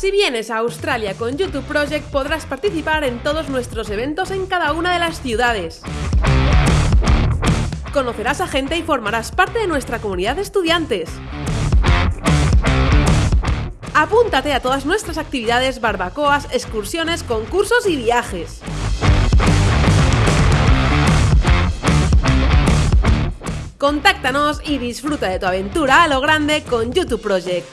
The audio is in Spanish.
Si vienes a Australia con YouTube Project podrás participar en todos nuestros eventos en cada una de las ciudades. Conocerás a gente y formarás parte de nuestra comunidad de estudiantes. Apúntate a todas nuestras actividades, barbacoas, excursiones, concursos y viajes. Contáctanos y disfruta de tu aventura a lo grande con YouTube Project.